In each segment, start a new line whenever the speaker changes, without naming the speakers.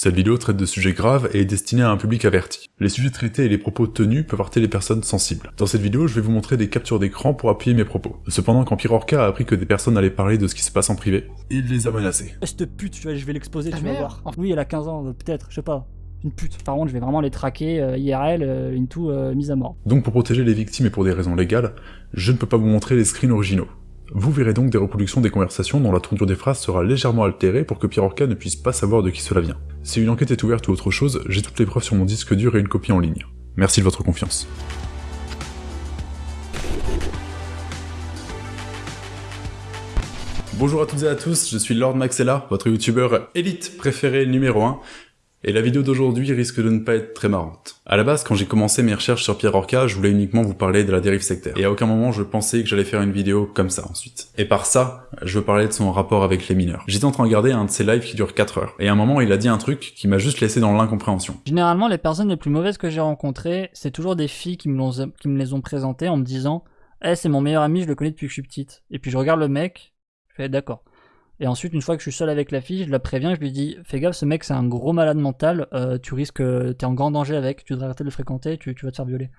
Cette vidéo traite de sujets graves et est destinée à un public averti. Les sujets traités et les propos tenus peuvent heurter les personnes sensibles. Dans cette vidéo, je vais vous montrer des captures d'écran pour appuyer mes propos. Cependant, quand Orca a appris que des personnes allaient parler de ce qui se passe en privé, il les a menacés.
Cette pute, tu vois, je vais l'exposer, tu vas voir. Oui, elle a 15 ans, peut-être, je sais pas une pute. Par contre, je vais vraiment les traquer euh, IRL, euh, une tout euh, mise à mort.
Donc pour protéger les victimes et pour des raisons légales, je ne peux pas vous montrer les screens originaux. Vous verrez donc des reproductions des conversations dont la tournure des phrases sera légèrement altérée pour que Pierre Orca ne puisse pas savoir de qui cela vient. Si une enquête est ouverte ou autre chose, j'ai toutes les preuves sur mon disque dur et une copie en ligne. Merci de votre confiance. Bonjour à toutes et à tous, je suis Lord Maxella, votre youtubeur élite préféré numéro 1, et la vidéo d'aujourd'hui risque de ne pas être très marrante. À la base, quand j'ai commencé mes recherches sur Pierre Orca, je voulais uniquement vous parler de la dérive sectaire. Et à aucun moment je pensais que j'allais faire une vidéo comme ça ensuite. Et par ça, je veux parler de son rapport avec les mineurs. J'étais en train de regarder un de ses lives qui dure 4 heures. Et à un moment, il a dit un truc qui m'a juste laissé dans l'incompréhension.
Généralement, les personnes les plus mauvaises que j'ai rencontrées, c'est toujours des filles qui me, les ont présentées en me disant « Eh, c'est mon meilleur ami, je le connais depuis que je suis petite. » Et puis je regarde le mec, je fais « D'accord. » Et ensuite, une fois que je suis seul avec la fille, je la préviens, je lui dis Fais gaffe, ce mec c'est un gros malade mental, euh, tu risques, t'es en grand danger avec, tu devrais arrêter de le fréquenter, tu, vas te faire violer.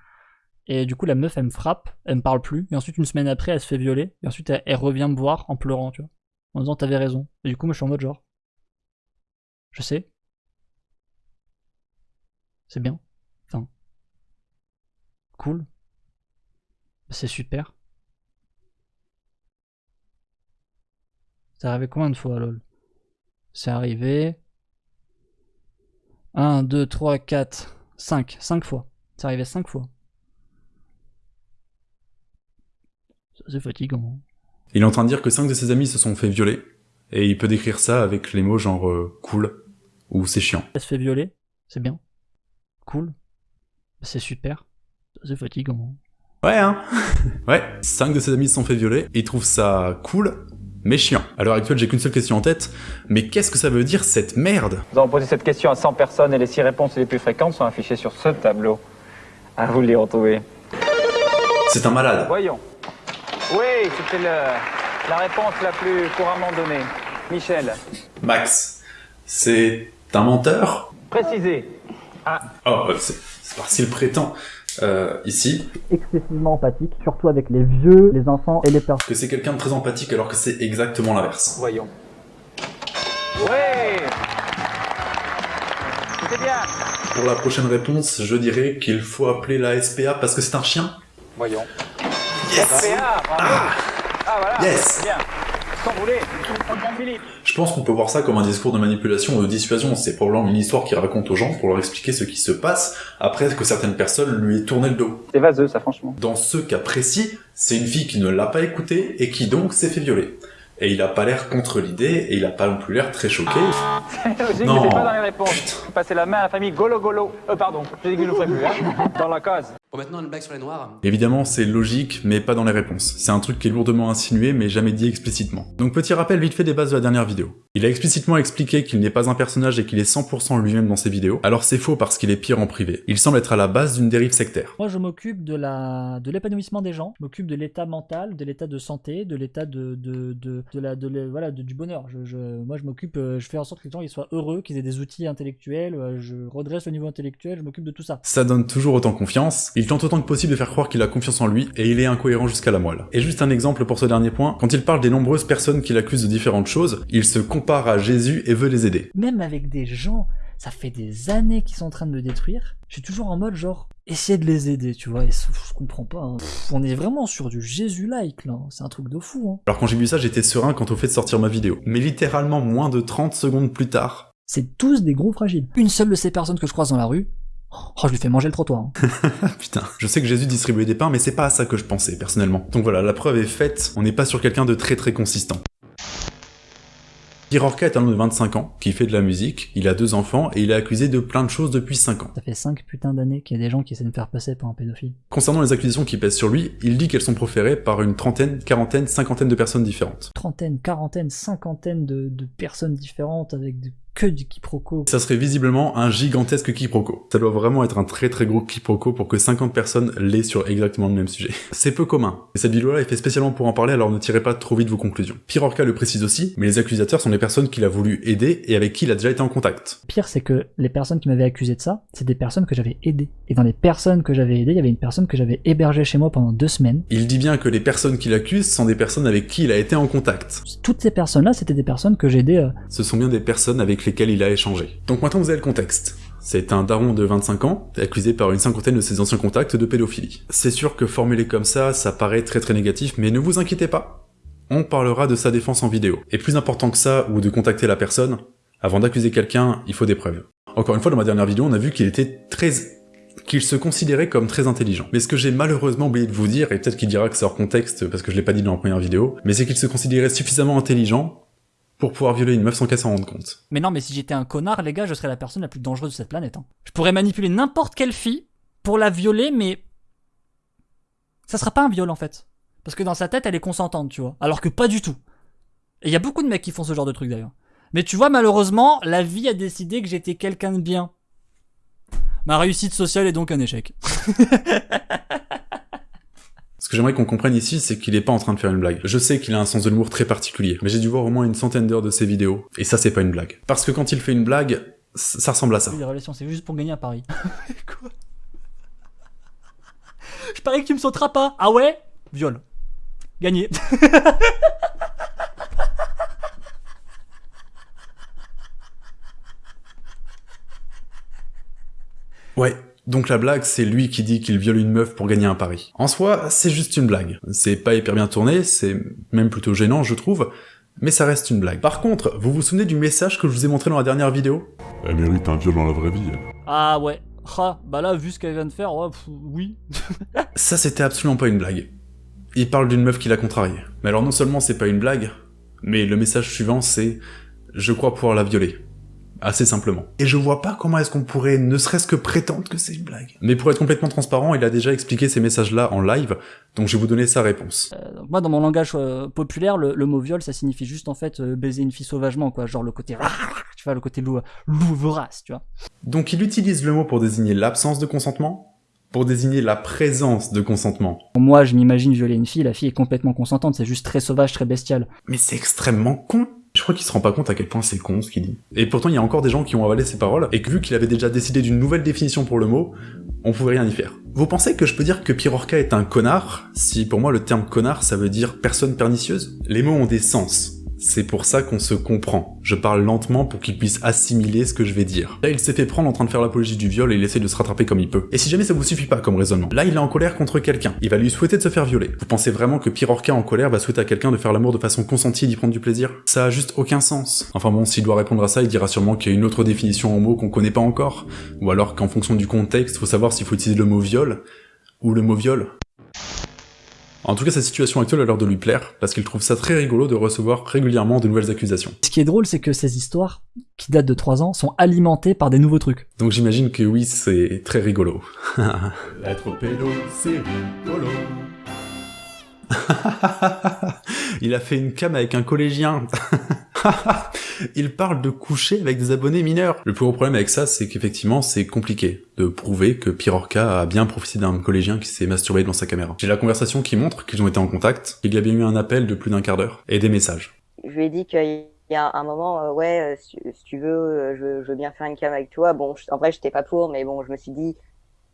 Et du coup, la meuf elle me frappe, elle me parle plus, et ensuite, une semaine après, elle se fait violer, et ensuite, elle, revient me voir en pleurant, tu vois, en disant T'avais raison. Et du coup, moi je suis en mode genre Je sais. C'est bien. Enfin. Cool. C'est super. C'est arrivé combien de fois, lol? C'est arrivé... 1, 2, 3, 4, 5. 5 fois. C'est arrivé 5 fois. C'est fatigant.
Il est en train de dire que 5 de ses amis se sont fait violer. Et il peut décrire ça avec les mots genre euh, cool ou c'est chiant.
Elle se fait violer, c'est bien. Cool. C'est super. C'est fatigant.
Ouais, hein Ouais, 5 de ses amis se sont fait violer, il trouve ça cool, mais chiant. À l'heure actuelle, j'ai qu'une seule question en tête, mais qu'est-ce que ça veut dire cette merde?
Nous avons posé cette question à 100 personnes et les 6 réponses les plus fréquentes sont affichées sur ce tableau. À vous de les retrouver.
C'est un malade.
Voyons. Oui, c'était la réponse la plus couramment donnée. Michel.
Max. C'est un menteur?
Précisé.
Ah. Oh, c'est parce qu'il prétend. Euh, ici.
Excessivement empathique, surtout avec les vieux, les enfants et les personnes.
Que c'est quelqu'un de très empathique alors que c'est exactement l'inverse.
Voyons. Ouais C'était bien
Pour la prochaine réponse, je dirais qu'il faut appeler la SPA parce que c'est un chien.
Voyons.
Yes
SPA, ah. ah voilà,
yes.
bien.
Je pense qu'on peut voir ça comme un discours de manipulation ou de dissuasion, c'est probablement une histoire qu'il raconte aux gens pour leur expliquer ce qui se passe après que certaines personnes lui aient tourné le dos.
C'est vaseux ça franchement.
Dans ce cas précis, c'est une fille qui ne l'a pas écouté et qui donc s'est fait violer. Et il a pas l'air contre l'idée, et il a pas non plus l'air très choqué.
C'est logique, non. pas dans les réponses. Passer la main à la famille Golo Golo. Euh, pardon, j'ai dit que je le ferai plus, hein. Dans la case.
Bon, maintenant, une blague sur les noirs.
Évidemment, c'est logique, mais pas dans les réponses. C'est un truc qui est lourdement insinué, mais jamais dit explicitement. Donc petit rappel vite fait des bases de la dernière vidéo. Il a explicitement expliqué qu'il n'est pas un personnage et qu'il est 100% lui-même dans ses vidéos, alors c'est faux parce qu'il est pire en privé. Il semble être à la base d'une dérive sectaire.
Moi je m'occupe de la de l'épanouissement des gens, je m'occupe de l'état mental, de l'état de santé, de l'état de, de, de, de, la, de, voilà, du bonheur. Je, moi je m'occupe, euh, je fais en sorte que les gens ils soient heureux, qu'ils aient des outils intellectuels, euh, je redresse le niveau intellectuel, je m'occupe de tout ça.
Ça donne toujours autant confiance, il tente autant que possible de faire croire qu'il a confiance en lui, et il est incohérent jusqu'à la moelle. Et juste un exemple pour ce dernier point, quand il parle des nombreuses personnes qu'il accuse de différentes choses, il se compare à Jésus et veut les aider.
Même avec des gens, ça fait des années qu'ils sont en train de me détruire, je suis toujours en mode genre, essayer de les aider, tu vois, et je comprends pas, hein. on est vraiment sur du Jésus-like là, c'est un truc de fou. Hein.
Alors quand j'ai vu ça, j'étais serein quant au fait de sortir ma vidéo, mais littéralement moins de 30 secondes plus tard...
C'est tous des gros fragiles. Une seule de ces personnes que je croise dans la rue, Oh, je lui fais manger le trottoir.
Hein. Putain, je sais que Jésus distribuait des pains, mais c'est pas à ça que je pensais, personnellement. Donc voilà, la preuve est faite, on n'est pas sur quelqu'un de très très consistant. Orca est un homme de 25 ans, qui fait de la musique, il a deux enfants, et il est accusé de plein de choses depuis 5 ans.
Ça fait 5 putains d'années qu'il y a des gens qui essaient de me faire passer pour un pédophile.
Concernant les accusations qui pèsent sur lui, il dit qu'elles sont proférées par une trentaine, quarantaine, cinquantaine de personnes différentes.
Trentaine, quarantaine, cinquantaine de, de personnes différentes avec des que du quiproquo.
Ça serait visiblement un gigantesque quiproquo. Ça doit vraiment être un très très gros quiproquo pour que 50 personnes l'aient sur exactement le même sujet. C'est peu commun. Et cette vidéo-là est faite spécialement pour en parler, alors ne tirez pas trop vite vos conclusions. Pirorca le précise aussi, mais les accusateurs sont les personnes qu'il a voulu aider et avec qui il a déjà été en contact.
Pire, c'est que les personnes qui m'avaient accusé de ça, c'est des personnes que j'avais aidées. Et dans les personnes que j'avais aidées, il y avait une personne que j'avais hébergée chez moi pendant deux semaines.
Il dit bien que les personnes qu'il accuse sont des personnes avec qui il a été en contact.
Toutes ces personnes-là, c'était des personnes que j'ai aidées. euh,
Ce sont bien des personnes avec il a échangé. Donc maintenant vous avez le contexte. C'est un daron de 25 ans, accusé par une cinquantaine de ses anciens contacts de pédophilie. C'est sûr que formulé comme ça, ça paraît très très négatif, mais ne vous inquiétez pas. On parlera de sa défense en vidéo. Et plus important que ça, ou de contacter la personne, avant d'accuser quelqu'un, il faut des preuves. Encore une fois, dans ma dernière vidéo, on a vu qu'il était très qu'il se considérait comme très intelligent. Mais ce que j'ai malheureusement oublié de vous dire, et peut-être qu'il dira que c'est hors contexte parce que je l'ai pas dit dans la première vidéo, mais c'est qu'il se considérait suffisamment intelligent pour pouvoir violer une meuf sans qu'elle s'en rende compte.
Mais non, mais si j'étais un connard, les gars, je serais la personne la plus dangereuse de cette planète. hein. Je pourrais manipuler n'importe quelle fille pour la violer, mais ça sera pas un viol en fait. Parce que dans sa tête, elle est consentante, tu vois. Alors que pas du tout. Et il y a beaucoup de mecs qui font ce genre de truc d'ailleurs. Mais tu vois, malheureusement, la vie a décidé que j'étais quelqu'un de bien. Ma réussite sociale est donc un échec.
Ce que j'aimerais qu'on comprenne ici, c'est qu'il est pas en train de faire une blague. Je sais qu'il a un sens de l'humour très particulier, mais j'ai dû voir au moins une centaine d'heures de ses vidéos, et ça c'est pas une blague. Parce que quand il fait une blague, ça ressemble à ça.
Les relations, c'est juste pour gagner à Paris. Quoi? Je parie que tu me sauteras pas. Ah ouais? Viol. Gagné.
Ouais. Donc la blague, c'est lui qui dit qu'il viole une meuf pour gagner un pari. En soi, c'est juste une blague. C'est pas hyper bien tourné, c'est même plutôt gênant, je trouve, mais ça reste une blague. Par contre, vous vous souvenez du message que je vous ai montré dans la dernière vidéo?
Elle mérite un viol dans la vraie vie, elle.
Ah ouais. Ah, bah là, vu ce qu'elle vient de faire, ouais, pff, oui.
Ça, c'était absolument pas une blague. Il parle d'une meuf qu'il a contrariée. Mais alors non seulement c'est pas une blague, mais le message suivant c'est « Je crois pouvoir la violer ». Assez simplement. Et je vois pas comment est-ce qu'on pourrait ne serait-ce que prétendre que c'est une blague. Mais pour être complètement transparent, il a déjà expliqué ces messages-là en live, donc je vais vous donner sa réponse.
Donc moi, dans mon langage euh, populaire, le, le mot viol, ça signifie juste en fait euh, baiser une fille sauvagement, quoi. Genre le côté, tu vois, le côté loup, loup vorace, tu vois.
Donc il utilise le mot pour désigner l'absence de consentement, pour désigner la présence de consentement.
Moi, je m'imagine violer une fille, la fille est complètement consentante, c'est juste très sauvage, très bestial.
Mais c'est extrêmement con crois qu'il se rend pas compte à quel point c'est con ce qu'il dit. Et pourtant, il y a encore des gens qui ont avalé ses paroles, et que vu qu'il avait déjà décidé d'une nouvelle définition pour le mot, on pouvait rien y faire. Vous pensez que je peux dire que Pirorca est un connard, si pour moi le terme connard ça veut dire personne pernicieuse? Les mots ont des sens. C'est pour ça qu'on se comprend. Je parle lentement pour qu'il puisse assimiler ce que je vais dire. Là, il s'est fait prendre en train de faire l'apologie du viol et il essaie de se rattraper comme il peut. Et si jamais ça vous suffit pas comme raisonnement, là, il est en colère contre quelqu'un. Il va lui souhaiter de se faire violer. Vous pensez vraiment que Pirorca en colère va souhaiter à quelqu'un de faire l'amour de façon consentie et d'y prendre du plaisir? Ça a juste aucun sens. Enfin bon, s'il doit répondre à ça, il dira sûrement qu'il y a une autre définition en mots qu'on connaît pas encore. Ou alors qu'en fonction du contexte, faut savoir s'il faut utiliser le mot viol ou le mot viol. En tout cas, sa situation actuelle a l'air de lui plaire, parce qu'il trouve ça très rigolo de recevoir régulièrement de nouvelles accusations.
Ce qui est drôle, c'est que ces histoires, qui datent de 3 ans, sont alimentées par des nouveaux trucs.
Donc j'imagine que oui, c'est très rigolo.
Être pédo, c'est rigolo.
Il a fait une cam avec un collégien. Il parle de coucher avec des abonnés mineurs. Le plus gros problème avec ça, c'est qu'effectivement, c'est compliqué de prouver que Pirorca a bien profité d'un collégien qui s'est masturbé devant sa caméra. J'ai la conversation qui montre qu'ils ont été en contact, qu'il y a bien eu un appel de plus d'un quart d'heure, et des messages.
Je lui ai dit qu'il y a un moment, euh, ouais, euh, si, si tu veux, euh, je, je veux bien faire une cam avec toi. Bon, je- en vrai, j'étais pas pour, mais bon, je me suis dit,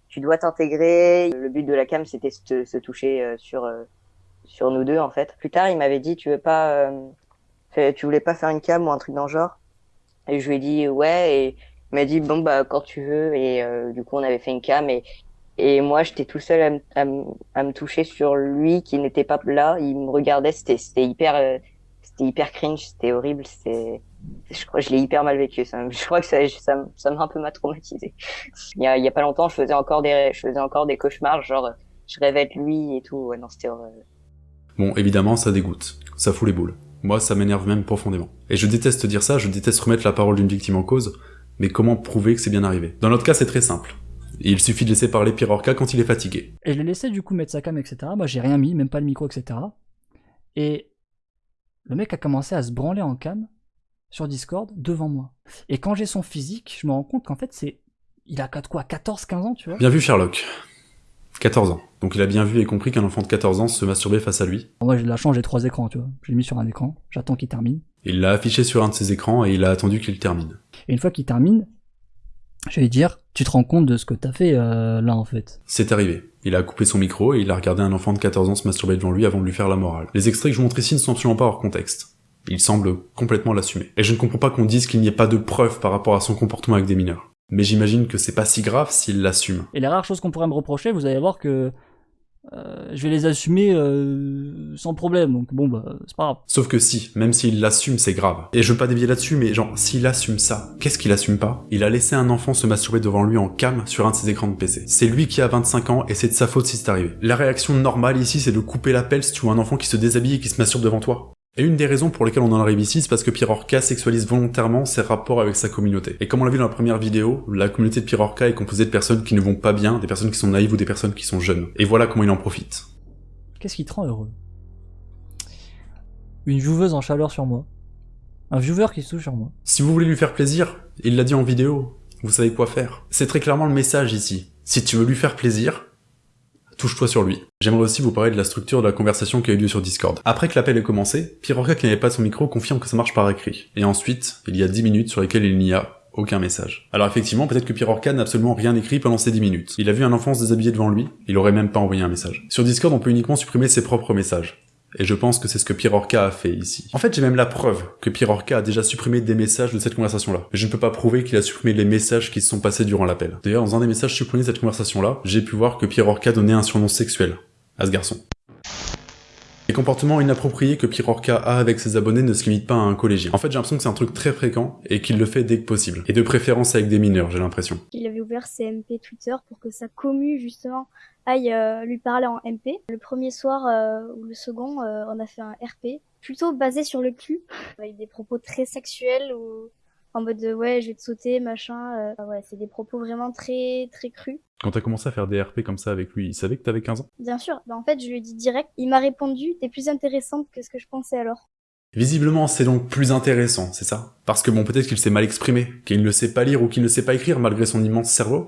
tu dois t'intégrer. Le but de la cam, c'était se, se toucher euh, sur euh, sur nous deux, en fait. Plus tard, il m'avait dit, tu veux pas, euh, fais- tu voulais pas faire une cam ou un truc dans le genre? Et je lui ai dit, ouais. Et il m'a dit, bon bah quand tu veux. Et euh, du coup, on avait fait une cam et et moi, j'étais tout seul à, à, me- toucher sur lui qui n'était pas là. Il me regardait, c'était c'était hyper euh, c'était hyper cringe, c'était horrible, c'était, je crois, je l'ai hyper mal vécu. Ça, je crois que ça, ça, m'a un peu mal traumatisé. Il y a, il y a pas longtemps, je faisais encore des, je faisais encore des cauchemars, genre, je rêvais de lui et tout. Non, c'était horrible.
Bon, évidemment, ça dégoûte. Ça fout les boules. Moi, ça m'énerve même profondément. Et je déteste dire ça, je déteste remettre la parole d'une victime en cause, mais comment prouver que c'est bien arrivé? Dans notre cas, c'est très simple. Il suffit de laisser parler Pirorca quand il est fatigué.
Et je l'ai laissé du coup mettre sa cam, etc. Moi, j'ai rien mis, même pas le micro, etc. Et le mec a commencé à se branler en cam sur Discord devant moi. Et quand j'ai son physique, je me rends compte qu'en fait, c'est. Il a quoi 14-15 ans, tu vois?
Bien vu Sherlock. 14 ans. Donc il a bien vu et compris qu'un enfant de 14 ans se masturbait face à lui.
Moi j'ai de la chance, j'ai trois écrans, tu vois. Je l'ai mis sur un écran, j'attends qu'il termine.
Il l'a affiché sur un de ses écrans et il a attendu qu'il termine.
Et une fois qu'il termine, je vais lui dire, tu te rends compte de ce que t'as fait euh, là en fait.
C'est arrivé. Il a coupé son micro et il a regardé un enfant de 14 ans se masturber devant lui avant de lui faire la morale. Les extraits que je vous montre ici ne sont absolument pas hors contexte. Il semble complètement l'assumer. Et je ne comprends pas qu'on dise qu'il n'y ait pas de preuves par rapport à son comportement avec des mineurs. Mais j'imagine que c'est pas si grave s'il l'assume.
Et les rares choses qu'on pourrait me reprocher, vous allez voir que euh, je vais les assumer euh, sans problème, donc bon bah c'est pas grave.
Sauf que si, même s'il l'assume, c'est grave. Et je veux pas dévier là-dessus, mais genre, s'il assume ça, qu'est-ce qu'il assume pas? Il a laissé un enfant se masturber devant lui en cam sur un de ses écrans de PC. C'est lui qui a 25 ans et c'est de sa faute si c'est arrivé. La réaction normale ici, c'est de couper l'appel si tu vois un enfant qui se déshabille et qui se masturbe devant toi. Et une des raisons pour lesquelles on en arrive ici, c'est parce que Pirorca sexualise volontairement ses rapports avec sa communauté. Et comme on l'a vu dans la première vidéo, la communauté de Pirorca est composée de personnes qui ne vont pas bien, des personnes qui sont naïves ou des personnes qui sont jeunes. Et voilà comment il en profite.
Qu'est-ce qui te rend heureux? Une jouveuse en chaleur sur moi. Un viewer qui se touche sur moi.
Si vous voulez lui faire plaisir, il l'a dit en vidéo, vous savez quoi faire. C'est très clairement le message ici. Si tu veux lui faire plaisir, touche-toi sur lui. J'aimerais aussi vous parler de la structure de la conversation qui a eu lieu sur Discord. Après que l'appel ait commencé, Pirorca qui n'avait pas son micro confirme que ça marche par écrit. Et ensuite, il y a 10 minutes sur lesquelles il n'y a aucun message. Alors effectivement, peut-être que Pirorca n'a absolument rien écrit pendant ces 10 minutes. Il a vu un enfant se déshabiller devant lui, il aurait même pas envoyé un message. Sur Discord, on peut uniquement supprimer ses propres messages. Et je pense que c'est ce que Pirorca a fait ici. En fait, j'ai même la preuve que Pirorca a déjà supprimé des messages de cette conversation-là. Mais je ne peux pas prouver qu'il a supprimé les messages qui se sont passés durant l'appel. D'ailleurs, dans un des messages supprimés de cette conversation-là, j'ai pu voir que Pirorca donnait un surnom sexuel à ce garçon. Les comportements inappropriés que Pirorca a avec ses abonnés ne se limitent pas à un collégien. En fait, j'ai l'impression que c'est un truc très fréquent et qu'il le fait dès que possible. Et de préférence avec des mineurs, j'ai l'impression.
Il avait ouvert ses MP Twitter pour que sa commu, justement, aille euh, lui parler en MP. Le premier soir euh, ou le second, euh, on a fait un RP, plutôt basé sur le cul, avec des propos très sexuels ou en mode de, ouais, je vais te sauter, machin. euh, ouais, c'est des propos vraiment très très crus.
Quand t'as commencé à faire des RP comme ça avec lui, il savait que t'avais 15 ans?
Bien sûr, bah, en fait, je lui ai dit direct. Il m'a répondu, t'es plus intéressante que ce que je pensais alors.
Visiblement, c'est donc plus intéressant, c'est ça? Parce que bon, peut-être qu'il s'est mal exprimé, qu'il ne sait pas lire ou qu'il ne sait pas écrire malgré son immense cerveau.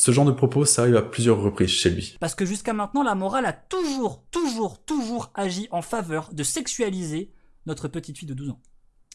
Ce genre de propos, ça arrive à plusieurs reprises chez lui.
Parce que jusqu'à maintenant, la morale a toujours, toujours, toujours agi en faveur de sexualiser notre petite fille de 12 ans.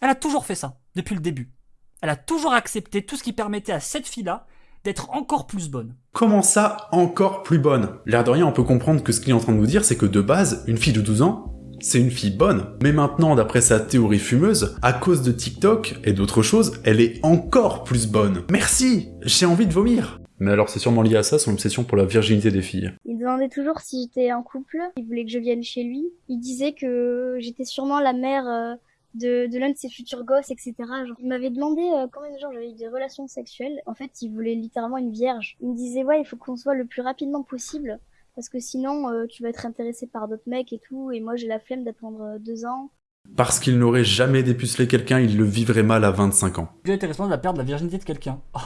Elle a toujours fait ça, depuis le début. Elle a toujours accepté tout ce qui permettait à cette fille-là d'être encore plus bonne.
Comment ça, encore plus bonne? L'air de rien, on peut comprendre que ce qu'il est en train de nous dire, c'est que de base, une fille de 12 ans, c'est une fille bonne. Mais maintenant, d'après sa théorie fumeuse, à cause de TikTok et d'autres choses, elle est encore plus bonne. Merci J'ai envie de vomir Mais alors c'est sûrement lié à ça, son obsession pour la virginité des filles.
Il demandait toujours si j'étais en couple. Il voulait que je vienne chez lui. Il disait que j'étais sûrement la mère euh, de, de l'un de ses futurs gosses, etc. Genre, il m'avait demandé euh, combien de gens j'avais eu des relations sexuelles. En fait, il voulait littéralement une vierge. Il me disait, ouais, il faut qu'on se voit le plus rapidement possible. Parce que sinon, euh, tu vas être intéressé par d'autres mecs et tout. Et moi, j'ai la flemme d'attendre deux ans.
Parce qu'il n'aurait jamais dépucelé quelqu'un, il le vivrait mal à 25 ans.
Était responsable de la perte de la virginité de quelqu'un. Oh.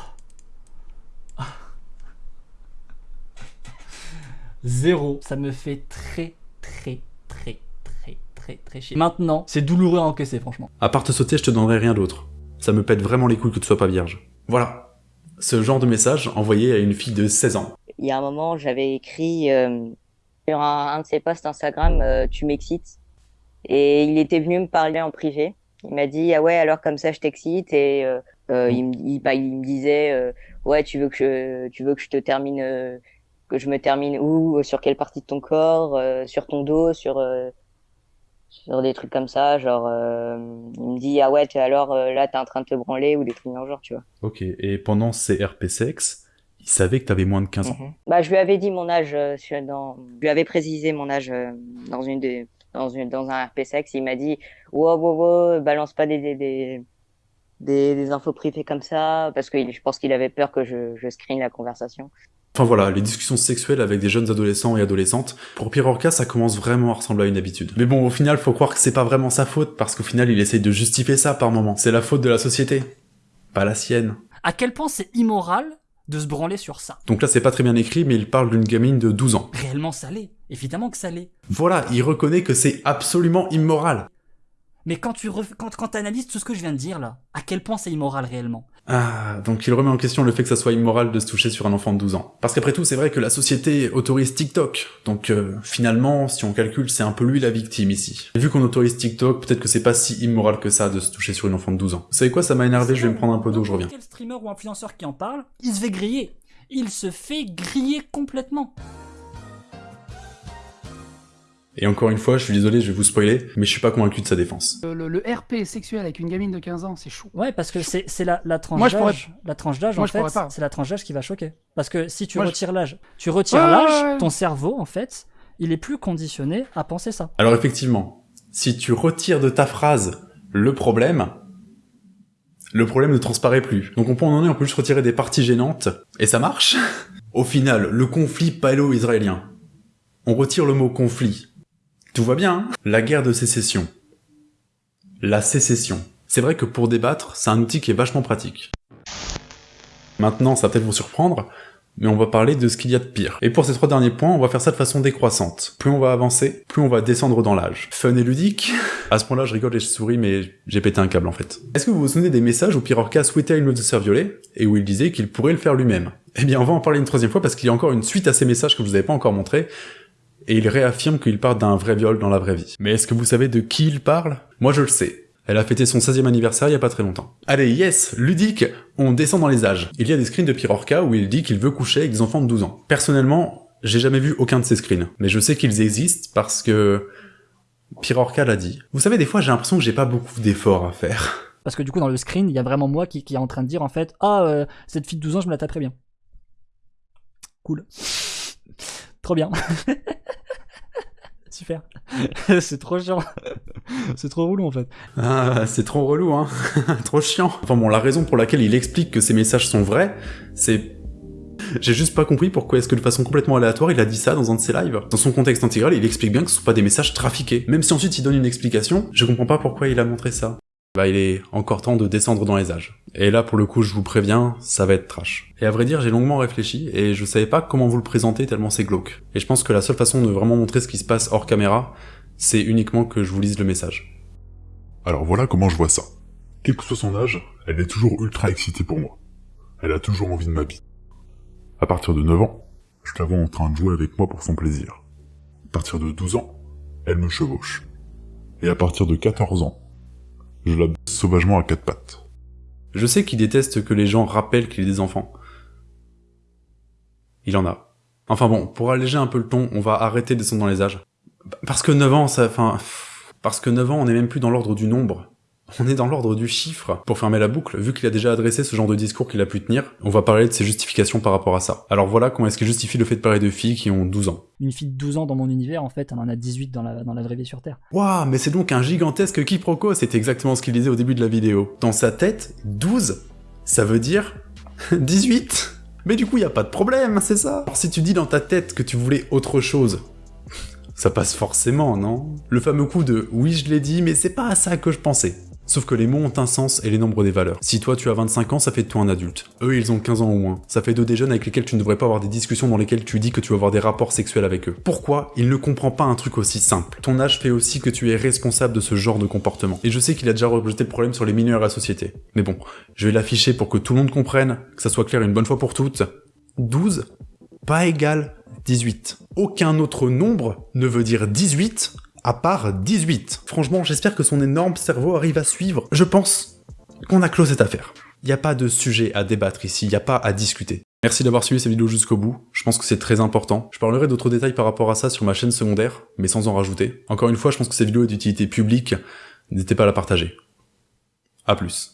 0. Ça me fait très très très très très très chier. Maintenant, c'est douloureux à encaisser franchement.
À part te sauter, je te donnerai rien d'autre. Ça me pète vraiment les couilles que tu sois pas vierge. Voilà. Ce genre de message envoyé à une fille de 16 ans.
Il y a un moment, j'avais écrit euh, sur un, de ses posts Instagram euh, Tu m'excites ». Et il était venu me parler en privé. Il m'a dit ah ouais alors comme ça je t'excite et euh, bah, il, me, disait ouais tu veux que je, tu veux que je te termine que je me termine où, sur quelle partie de ton corps, euh, sur ton dos, sur, euh, sur des trucs comme ça. Genre, euh, il me dit, ah ouais, alors euh, là, t'es en train de te branler ou des trucs dans le genre, tu vois.
Ok, et pendant ces RP sexe, il savait que t'avais moins de 15 ans.
Mhm. Bah, je lui avais dit mon âge, euh, dans... je lui avais précisé mon âge euh, dans une des, dans une, dans un RP sexe. Il m'a dit, wow, wow, wow, balance pas des, des, des, des, des infos privées comme ça, parce que je pense qu'il avait peur que je, je screen la conversation.
Enfin voilà, les discussions sexuelles avec des jeunes adolescents et adolescentes, pour Pirorca, ça commence vraiment à ressembler à une habitude. Mais bon, au final, faut croire que c'est pas vraiment sa faute, parce qu'au final, il essaye de justifier ça par moment. C'est la faute de la société, pas la sienne.
À quel point c'est immoral de se branler sur ça?
Donc là, c'est pas très bien écrit, mais il parle d'une gamine de 12 ans.
Réellement ça l'est. Évidemment que ça l'est.
Voilà, il reconnaît que c'est absolument immoral.
Mais quand tu ref... quand, quand analyses tout ce que je viens de dire là, à quel point c'est immoral réellement?
Ah, donc il remet en question le fait que ça soit immoral de se toucher sur un enfant de 12 ans. Parce qu'après tout, c'est vrai que la société autorise TikTok. Donc euh, finalement, si on calcule, c'est un peu lui la victime ici. Et vu qu'on autorise TikTok, peut-être que c'est pas si immoral que ça de se toucher sur une enfant de 12 ans. Vous savez quoi, ça m'a énervé, je vais me prendre un peu d'eau, je reviens.
Quel streamer ou influenceur qui en parle, il se fait griller. Il se fait griller complètement.
Et encore une fois, je suis désolé, je vais vous spoiler, mais je suis pas convaincu de sa défense.
Le, le- le RP sexuel avec une gamine de 15 ans, c'est chaud.
Ouais, parce que c'est c'est la, la tranche
Moi, je pourrais-
d'âge. La tranche d'âge,
Moi,
en fait, c'est la tranche d'âge qui va choquer. Parce que si tu
Moi, je-
retires l'âge, tu retires
Ouais,
l'âge,
ouais, ouais.
ton cerveau, en fait, il est plus conditionné à penser ça.
Alors effectivement, si tu retires de ta phrase le problème, le problème ne transparaît plus. Donc on peut en donner, on peut juste retirer des parties gênantes, et ça marche. Au final, le conflit paléo-israélien. On retire le mot conflit. Tout va bien, hein? La guerre de sécession. La sécession. C'est vrai que pour débattre, c'est un outil qui est vachement pratique. Maintenant, ça va peut-être vous surprendre, mais on va parler de ce qu'il y a de pire. Et pour ces trois derniers points, on va faire ça de façon décroissante. Plus on va avancer, plus on va descendre dans l'âge. Fun et ludique? À ce point-là, je rigole et je souris, mais j'ai pété un câble en fait. Est-ce que vous vous souvenez des messages où Pirorca souhaitait une meuf de violer, et où il disait qu'il pourrait le faire lui-même? Eh bien, on va en parler une troisième fois parce qu'il y a encore une suite à ces messages que je vous avais pas encore montré, et il réaffirme qu'il parle d'un vrai viol dans la vraie vie. Mais est-ce que vous savez de qui il parle? Moi je le sais. Elle a fêté son 16e anniversaire il y a pas très longtemps. Allez, yes, ludique, on descend dans les âges. Il y a des screens de Pirorca où il dit qu'il veut coucher avec des enfants de 12 ans. Personnellement, j'ai jamais vu aucun de ces screens, mais je sais qu'ils existent parce que Pirorca l'a dit. Vous savez, des fois j'ai l'impression que j'ai pas beaucoup d'efforts à faire.
Parce que du coup, dans le screen, il y a vraiment moi qui, est en train de dire, en fait, ah, euh, cette fille de 12 ans, je me la taperais bien. Cool. Trop bien. Super. c'est trop chiant. c'est trop relou, en fait.
Ah, c'est trop relou, hein. trop chiant. Enfin bon, la raison pour laquelle il explique que ces messages sont vrais, c'est... J'ai juste pas compris pourquoi est-ce que de façon complètement aléatoire il a dit ça dans un de ses lives. Dans son contexte intégral, il explique bien que ce sont pas des messages trafiqués. Même si ensuite il donne une explication, je comprends pas pourquoi il a montré ça. Bah il est encore temps de descendre dans les âges. Et là pour le coup je vous préviens, ça va être trash. Et à vrai dire j'ai longuement réfléchi et je savais pas comment vous le présenter tellement c'est glauque. Et je pense que la seule façon de vraiment montrer ce qui se passe hors caméra, c'est uniquement que je vous lise le message.
Alors voilà comment je vois ça. Quel que soit son âge, elle est toujours ultra excitée pour moi. Elle a toujours envie de ma bite. À partir de 9 ans, je la vois en train de jouer avec moi pour son plaisir. À partir de 12 ans, elle me chevauche. Et à partir de 14 ans, je la baisse sauvagement à quatre pattes.
Je sais qu'il déteste que les gens rappellent qu'il est des enfants. Il en a. Enfin bon, pour alléger un peu le ton, on va arrêter de descendre dans les âges. Parce que 9 ans, ça... Enfin... Parce que 9 ans, on n'est même plus dans l'ordre du nombre. On est dans l'ordre du chiffre. Pour fermer la boucle, vu qu'il a déjà adressé ce genre de discours qu'il a pu tenir, on va parler de ses justifications par rapport à ça. Alors voilà comment est-ce qu'il justifie le fait de parler de filles qui ont 12 ans.
Une fille de 12 ans dans mon univers, en fait, elle en a 18 dans la, dans la vraie vie sur Terre.
Waouh, mais c'est donc un gigantesque quiproquo, c'est exactement ce qu'il disait au début de la vidéo. Dans sa tête, 12, ça veut dire 18. Mais du coup, y a pas de problème, c'est ça. Alors si tu dis dans ta tête que tu voulais autre chose, ça passe forcément, non? Le fameux coup de « oui, je l'ai dit, mais c'est pas à ça que je pensais ». Sauf que les mots ont un sens et les nombres des valeurs. Si toi tu as 25 ans, ça fait de toi un adulte. Eux, ils ont 15 ans au moins. Ça fait d'eux des jeunes avec lesquels tu ne devrais pas avoir des discussions dans lesquelles tu dis que tu vas avoir des rapports sexuels avec eux. Pourquoi il ne comprend pas un truc aussi simple? Ton âge fait aussi que tu es responsable de ce genre de comportement. Et je sais qu'il a déjà rejeté le problème sur les mineurs à la société. Mais bon, je vais l'afficher pour que tout le monde comprenne, que ça soit clair une bonne fois pour toutes. 12, pas égal 18. Aucun autre nombre ne veut dire 18 à part 18. Franchement, j'espère que son énorme cerveau arrive à suivre. Je pense qu'on a clos cette affaire. Il n'y a pas de sujet à débattre ici, il n'y a pas à discuter. Merci d'avoir suivi cette vidéo jusqu'au bout, je pense que c'est très important. Je parlerai d'autres détails par rapport à ça sur ma chaîne secondaire, mais sans en rajouter. Encore une fois, je pense que cette vidéo est d'utilité publique, n'hésitez pas à la partager. A plus.